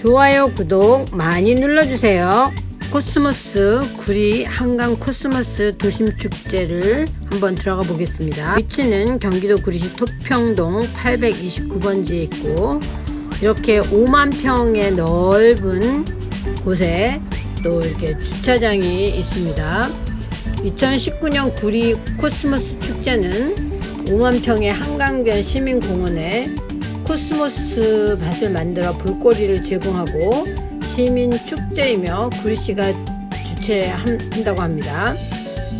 좋아요 구독 많이 눌러주세요. 코스모스 구리 한강 코스모스 도심축제를 한번 들어가 보겠습니다. 위치는 경기도 구리시 토평동 829번지에 있고 이렇게 5만 평의 넓은 곳에 또 이렇게 주차장이 있습니다. 2019년 구리 코스모스 축제는 5만 평의 한강변 시민공원에 코스모스 밭을 만들어 볼거리를 제공하고 시민 축제이며 구리시가 주최한다고 합니다.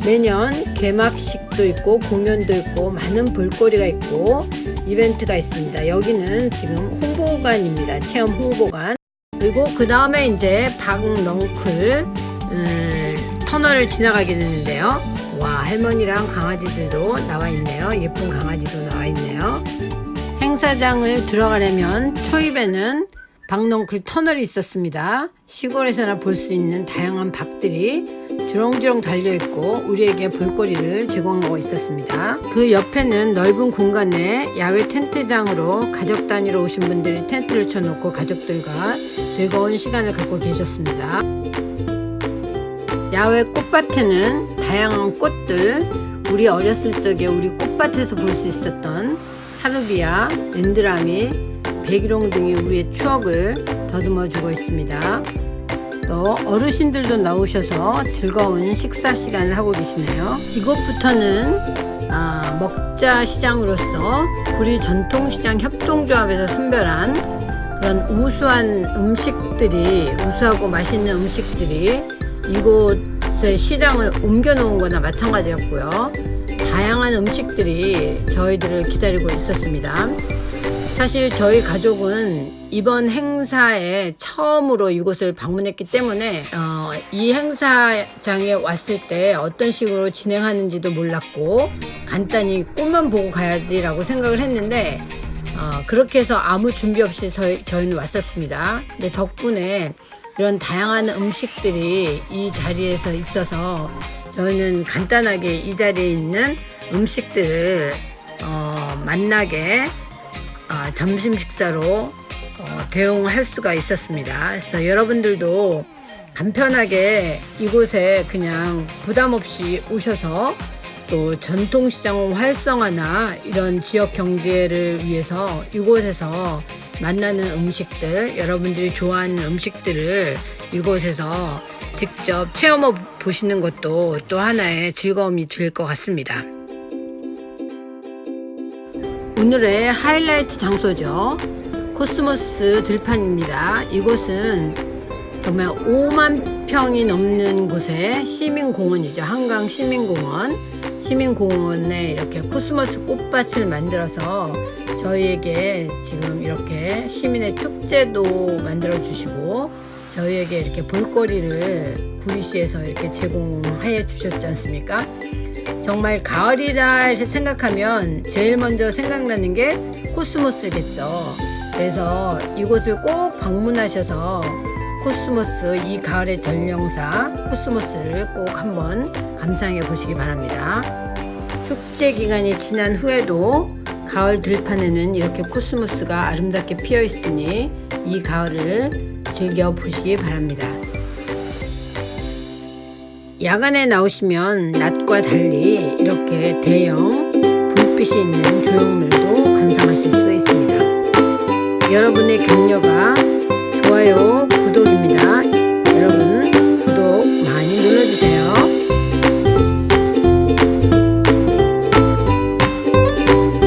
매년 개막식도 있고 공연도 있고 많은 볼거리가 있고 이벤트가 있습니다. 여기는 지금 홍보관입니다. 체험 홍보관. 그리고 그 다음에 이제 박넝쿨 음, 터널을 지나가게 되는데요. 와 할머니랑 강아지들도 나와 있네요. 예쁜 강아지도 나와 있네요. 행사장을 들어가려면 초입에는 박농쿨 터널이 있었습니다. 시골에서나 볼 수 있는 다양한 박들이 주렁주렁 달려있고 우리에게 볼거리를 제공하고 있었습니다. 그 옆에는 넓은 공간에 야외 텐트장으로 가족 단위로 오신 분들이 텐트를 쳐놓고 가족들과 즐거운 시간을 갖고 계셨습니다. 야외 꽃밭에는 다양한 꽃들 우리 어렸을 적에 우리 꽃밭에서 볼 수 있었던 사루비아, 랜드라미, 백일홍 등이 우리의 추억을 더듬어 주고 있습니다. 또 어르신들도 나오셔서 즐거운 식사 시간을 하고 계시네요. 이곳부터는 아, 먹자 시장으로서 구리 전통시장 협동조합에서 선별한 그런 우수한 음식들이 우수하고 맛있는 음식들이 이곳의 시장을 옮겨 놓은 거나 마찬가지였고요. 다양한 음식들이 저희들을 기다리고 있었습니다. 사실 저희 가족은 이번 행사에 처음으로 이곳을 방문했기 때문에 어, 이 행사장에 왔을 때 어떤 식으로 진행하는지도 몰랐고 간단히 꽃만 보고 가야지 라고 생각을 했는데 어, 그렇게 해서 아무 준비 없이 저희, 저희는 왔었습니다. 근데 덕분에 이런 다양한 음식들이 이 자리에서 있어서 저희는 간단하게 이 자리에 있는 음식들을 어, 만나게 어, 점심 식사로 어, 대용할 수가 있었습니다. 그래서 여러분들도 간편하게 이곳에 그냥 부담 없이 오셔서 또 전통시장 활성화나 이런 지역 경제를 위해서 이곳에서 만나는 음식들 여러분들이 좋아하는 음식들을 이곳에서 직접 체험해 보시는 것도 또 하나의 즐거움이 될 것 같습니다. 오늘의 하이라이트 장소죠. 코스모스 들판입니다. 이곳은 정말 5만 평이 넘는 곳에 시민공원이죠. 한강 시민공원. 시민공원에 이렇게 코스모스 꽃밭을 만들어서 저희에게 지금 이렇게 시민의 축제도 만들어 주시고 저희에게 이렇게 볼거리를 구리시에서 이렇게 제공해 주셨지 않습니까? 정말 가을이라 생각하면 제일 먼저 생각나는 게 코스모스겠죠. 그래서 이곳을 꼭 방문하셔서 코스모스 이 가을의 전령사 코스모스를 꼭 한번 감상해 보시기 바랍니다. 축제 기간이 지난 후에도 가을 들판에는 이렇게 코스모스가 아름답게 피어 있으니 이 가을을 즐겨 보시기 바랍니다. 야간에 나오시면 낮과 달리 이렇게 대형 불빛이 있는 조형물도 감상하실 수 있습니다. 여러분의 격려가 좋아요.